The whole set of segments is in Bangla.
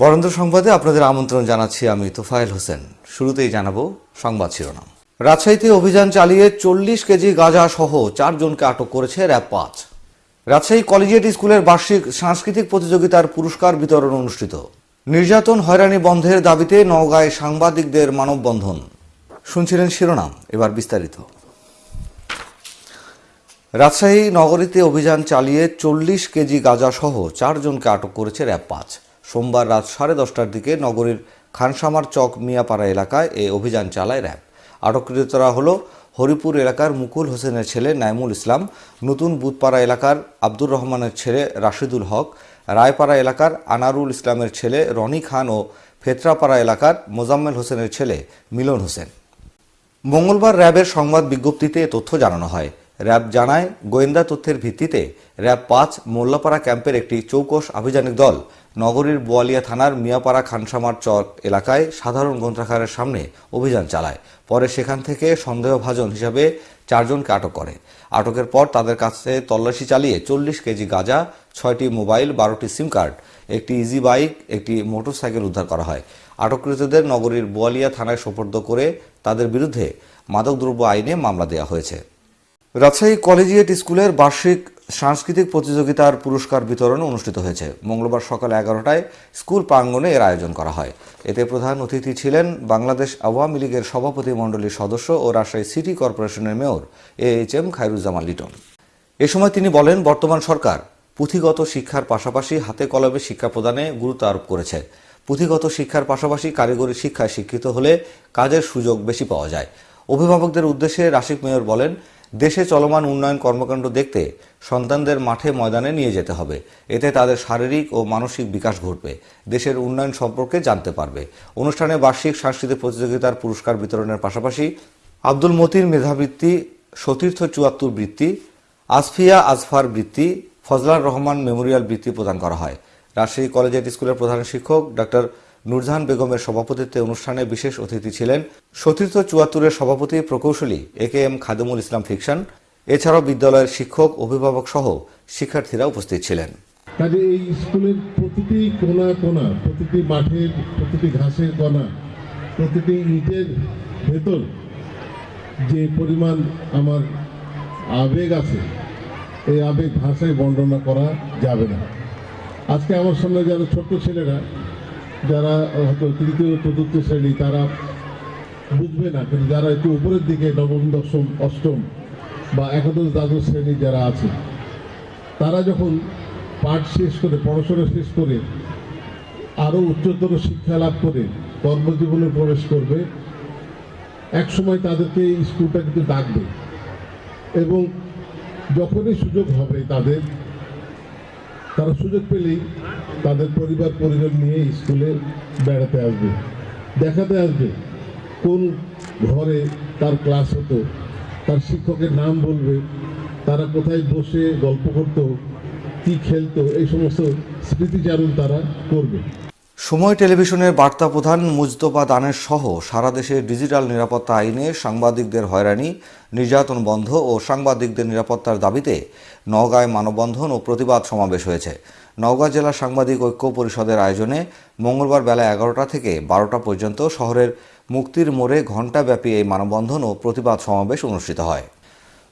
বরেন্দ্র সংবাদে আপনাদের আমন্ত্রণ জানাচ্ছি আমি তোফায়েল হোসেন। শুরুতেই জানাব সংবাদ শিরোনাম। রাজশাহীতে অভিযান চালিয়ে চল্লিশ কেজি গাঁজা সহ চারজনকে আটক করেছে র্যাব পাঁচ। রাজশাহী কলেজিয়েট স্কুলের বার্ষিক সাংস্কৃতিক প্রতিযোগিতার পুরস্কার বিতরণ অনুষ্ঠিত। নির্যাতন হয়রানি বন্ধের দাবিতে নওগাঁয় সাংবাদিকদের মানববন্ধন। শুনছিলেন শিরোনাম, এবার বিস্তারিত। রাজশাহী নগরীতে অভিযান চালিয়ে চল্লিশ কেজি গাঁজা সহ চারজনকে আটক করেছে র্যাব পাঁচ। সোমবার রাত সাড়ে দশটার দিকে নগরীর খানসামার চক মিয়াপাড়া এলাকায় এই অভিযান চালায় র্যাব। আটককৃতরা হল হরিপুর এলাকার মুকুল হোসেনের ছেলে নাইমুল ইসলাম, নতুন বুধপাড়া এলাকার আব্দুর রহমানের ছেলে রাশিদুল হক, রায়পাড়া এলাকার আনারুল ইসলামের ছেলে রনি খান ও ফেতরাপাড়া এলাকার মোজাম্মেল হোসেনের ছেলে মিলন হোসেন। মঙ্গলবার র্যাবের সংবাদ বিজ্ঞপ্তিতে তথ্য জানানো হয়। র্যাব জানায়, গোয়েন্দা তথ্যের ভিত্তিতে র্যাব পাঁচ মোল্লাপাড়া ক্যাম্পের একটি চৌকস আভিযানিক দল নগরীর বোয়ালিয়া থানার মিয়াপাড়া খানসামার চক এলাকায় সাধারণ গ্রন্থাগারের সামনে অভিযান চালায়। পরে সেখান থেকে সন্দেহভাজন হিসাবে চারজনকে আটক করে। আটকের পর তাদের কাছে তল্লাশি চালিয়ে চল্লিশ কেজি গাঁজা, ছয়টি মোবাইল, বারোটি সিম কার্ড, একটি ইজি বাইক, একটি মোটরসাইকেল উদ্ধার করা হয়। আটককৃতদের নগরীর বোয়ালিয়া থানায় সোপর্দ করে তাদের বিরুদ্ধে মাদকদ্রব্য আইনে মামলা দেওয়া হয়েছে। রাজশাহী কলেজিয়েট স্কুলের বার্ষিক সাংস্কৃতিক প্রতিযোগিতার পুরস্কার বিতরণ অনুষ্ঠিত হয়েছে। মঙ্গলবার সকাল এগারোটায় স্কুল প্রাঙ্গণে এর আয়োজন করা হয়। এতে প্রধান অতিথি ছিলেন বাংলাদেশ আওয়ামী লীগের সভাপতি মণ্ডলীর সদস্য ও রাজশাহী সিটি কর্পোরেশনের mayor A H M Khairuzzaman Liton. এ সময় তিনি বলেন, বর্তমান সরকার পুঁথিগত শিক্ষার পাশাপাশি হাতে কলমে শিক্ষা প্রদানে গুরুত্ব আরোপ করেছে। পুঁথিগত শিক্ষার পাশাপাশি কারিগরি শিক্ষায় শিক্ষিত হলে কাজের সুযোগ বেশি পাওয়া যায়। অভিভাবকদের উদ্দেশ্যে রাশিক মেয়র বলেন দেশে চলমান উন্নয়ন কর্মকাণ্ড দেখতে সন্তানদের মাঠে ময়দানে নিয়ে যেতে হবে। এতে তাদের শারীরিক ও মানসিক বিকাশ ঘটবে। দেশের উন্নয়ন সম্পর্কে জানতে পারবে। অনুষ্ঠানে বার্ষিক সাংস্কৃতিক প্রতিযোগিতার পুরস্কার বিতরণের পাশাপাশি আব্দুল মতির মেধাবৃত্তি, সতীর্থ চুয়াত্তর বৃত্তি, আসফিয়া আজফার বৃত্তি, ফজলার রহমান মেমোরিয়াল বৃত্তি প্রদান করা হয়। রাজশাহী কলেজিয়েট স্কুলের প্রধান শিক্ষক ডক্টর নুরজাহান বেগমের সভাপতিত্বে অনুষ্ঠানে বিশেষ অতিথি ছিলেন সতীর্থ চুয়াত্তরের সভাপতি প্রকৌশলী A K M Khademul Islam fiction. এছাড়াও বিদ্যালয়ের শিক্ষক, অভিভাবক সহ শিক্ষার্থীরা উপস্থিত ছিলেন। কাজে এই স্কুলের প্রতিটি কোনা কোনা, প্রতিটি মাঠের, প্রতিটি ঘাসের কোনা প্রতিটি ইটের ভেতর যে পরিমাণ আমার আবেগ আছে, এই আবেগ ভাষায় বর্ণনা করা যাবে না। আজকে আমার সামনে যারা ছোট্ট ছেলেরা যারা হয়তো তৃতীয় চতুর্থ শ্রেণি, তারা বুঝবে না, কিন্তু যারা একটু উপরের দিকে, নবম, দশম, অষ্টম বা একাদশ, দ্বাদশ শ্রেণি যারা আছে, তারা যখন পাঠ শেষ করে, পড়াশোনা শেষ করে আরও উচ্চতর শিক্ষা লাভ করে, কর্মজীবনে প্রবেশ করবে এক সময় তাদেরকে এই স্কুলটা কিন্তু ডাকবে। এবং যখনই সুযোগ হবে তাদের, তারা সুযোগ পেলেই তাদের পরিবার পরিজন নিয়ে স্কুলে বেড়াতে আসবে। দেখাতে আসবে কোন ঘরে তার ক্লাস হতো, তার শিক্ষকের নাম বলবে, তারা কোথায় বসে গল্প করতো, কি খেলতো, এই সমস্ত স্মৃতিচারণ তারা করবে। সময় টেলিভিশনের বার্তা প্রধান মুজতবা দানের সহ সারা দেশে ডিজিটাল নিরাপত্তা আইনে সাংবাদিকদের হয়রানি, নির্যাতন বন্ধ ও সাংবাদিকদের নিরাপত্তার দাবিতে নওগাঁয় মানববন্ধন ও প্রতিবাদ সমাবেশ হয়েছে। নওগাঁ জেলা সাংবাদিক ঐক্য পরিষদের আয়োজনে মঙ্গলবার বেলা এগারোটা থেকে বারোটা পর্যন্ত শহরের মুক্তির মোড়ে ঘণ্টাব্যাপী এই মানববন্ধন ও প্রতিবাদ সমাবেশ অনুষ্ঠিত হয়।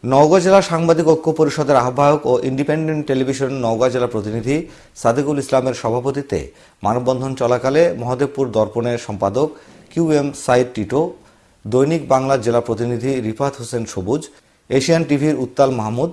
নওগাঁ জেলা সাংবাদিক ঐক্য পরিষদের আহ্বায়ক ও ইন্ডিপেন্ডেন্ট টেলিভিশন নওগাঁ জেলা প্রতিনিধি সাদেকুল ইসলামের সভাপতিত্বে মানববন্ধন চলাকালে মহাদেবপুর দর্পণের সম্পাদক কিউ এম সাইদ টিটো, দৈনিক বাংলা জেলা প্রতিনিধি রিফাত হোসেন সবুজ, এশিয়ান টিভির উত্তাল মাহমুদ,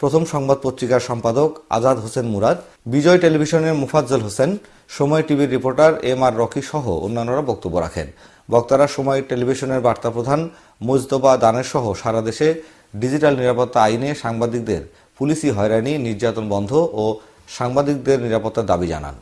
প্রথম সংবাদ পত্রিকার সম্পাদক আজাদ হোসেন মুরাদ, বিজয় টেলিভিশনের মুফাজ্জল হোসেন, সময় টিভির রিপোর্টার এম আর রকি সহ অন্যান্যরা বক্তব্য রাখেন। বক্তারা সময় টেলিভিশনের বার্তা প্রধান মুজতবা দানের সহ সারা দেশে ডিজিটাল নিরাপত্তা আইনে সাংবাদিকদের পুলিশি হয়রানি নির্যাতন বন্ধ ও সাংবাদিকদের নিরাপত্তার দাবি জানান।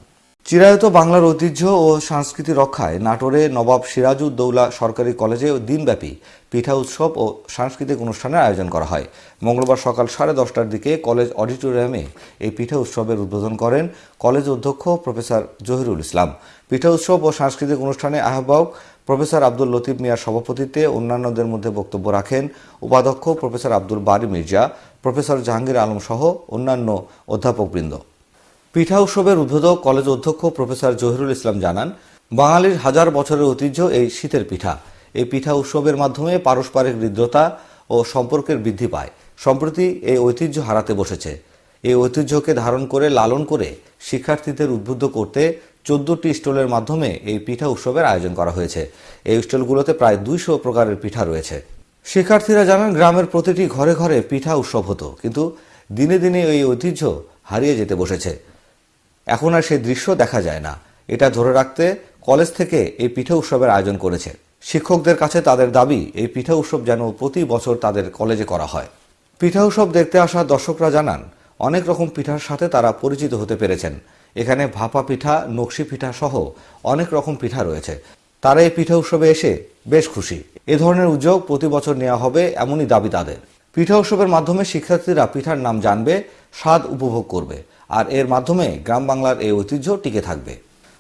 চিরায়ত বাংলার ঐতিহ্য ও সংস্কৃতি রক্ষায় নাটোরে নবাব সিরাজউদ্দৌলা সরকারি কলেজে দিনব্যাপী পিঠা উৎসব ও সাংস্কৃতিক অনুষ্ঠানের আয়োজন করা হয়। মঙ্গলবার সকাল সাড়ে দশটার দিকে কলেজ অডিটোরিয়ামে এই পিঠা উৎসবের উদ্বোধন করেন কলেজ অধ্যক্ষ প্রফেসর জহিরুল ইসলাম। পিঠা উৎসব ও সাংস্কৃতিক অনুষ্ঠানে আহ্বায়ক প্রফেসর আব্দুল লতিফ মিয়ার সভাপতিত্বে অন্যান্যদের মধ্যে বক্তব্য রাখেন উপাধ্যক্ষ প্রফেসর আব্দুল বারি মির্জা, প্রফেসর জাহাঙ্গীর আলম সহ অন্যান্য অধ্যাপকবৃন্দ। পিঠা উৎসবের উদ্বোধক কলেজ অধ্যক্ষ প্রফেসর জহিরুল ইসলাম জানান, বাঙালির হাজার বছরের ঐতিহ্য এই শীতের পিঠা। এই পিঠা উৎসবের মাধ্যমে পারস্পরিক হৃদ্রতা ও সম্পর্কের বৃদ্ধি পায়। সম্প্রতি এই ঐতিহ্য হারাতে বসেছে। এই ঐতিহ্যকে ধারণ করে, লালন করে শিক্ষার্থীদের উদ্বুদ্ধ করতে চোদ্দটি স্টলের মাধ্যমে এই পিঠা উৎসবের আয়োজন করা হয়েছে। এই স্টলগুলোতে প্রায় দুইশো প্রকারের পিঠা রয়েছে। শিক্ষার্থীরা জানান, গ্রামের প্রতিটি ঘরে ঘরে পিঠা উৎসব হতো, কিন্তু দিনে দিনে এই ঐতিহ্য হারিয়ে যেতে বসেছে। এখন আর সেই দৃশ্য দেখা যায় না। এটা ধরে রাখতে কলেজ থেকে এই পিঠা উৎসবের আয়োজন করেছে। শিক্ষকদের কাছে তাদের দাবি, এই পিঠা উৎসব যেন প্রতি বছর তাদের কলেজে করা হয়। পিঠা উৎসব দেখতে আসা দর্শকরা জানান, অনেক রকম পিঠার সাথে তারা পরিচিত হতে পেরেছেন। এখানে ভাপা পিঠা, নকশি পিঠা সহ অনেক রকম পিঠা রয়েছে। তারা এই পিঠা উৎসবে এসে বেশ খুশি। এ ধরনের উদ্যোগ প্রতি বছর নেওয়া হবে এমনই দাবি তাদের। পিঠা উৎসবের মাধ্যমে শিক্ষার্থীরা পিঠার নাম জানবে, স্বাদ উপভোগ করবে। আর এর মাধ্যমে গ্রাম বাংলার এই ঐতিহ্য টিকে থাকবে।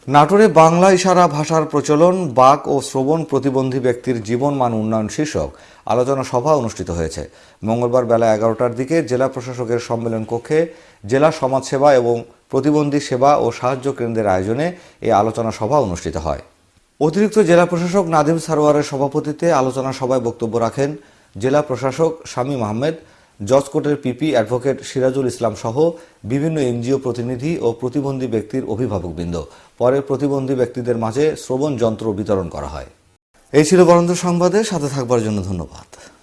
নাটোরে বাংলা ইশারা ভাষার প্রচলন, বাক ও শ্রবণ প্রতিবন্ধী ব্যক্তির জীবন মান উন্নয়ন শীর্ষক আলোচনা সভা অনুষ্ঠিত হয়েছে। মঙ্গলবার বেলা এগারোটার দিকে জেলা প্রশাসকের সম্মেলন কক্ষে জেলা সমাজসেবা এবং প্রতিবন্ধী সেবা ও সাহায্য কেন্দ্রের আয়োজনে এই আলোচনা সভা অনুষ্ঠিত হয়। অতিরিক্ত জেলা প্রশাসক নাদিম সারোয়ারের সভাপতিত্বে আলোচনা সভায় বক্তব্য রাখেন জেলা প্রশাসক শামীম আহমেদ জজকোর্টের পিপি অ্যাডভোকেট সিরাজুল ইসলাম সহ বিভিন্ন এনজিও প্রতিনিধি ও প্রতিবন্ধী ব্যক্তির অভিভাবকবৃন্দ। পরে প্রতিবন্ধী ব্যক্তিদের মাঝে শ্রবণ যন্ত্র বিতরণ করা হয়। এই ছিল বরেন্দ্র সংবাদে, সাথে থাকবার জন্য ধন্যবাদ।